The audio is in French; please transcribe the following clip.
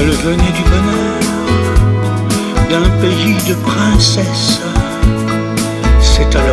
Elle venait du bonheur d'un pays de princesses. C'est alors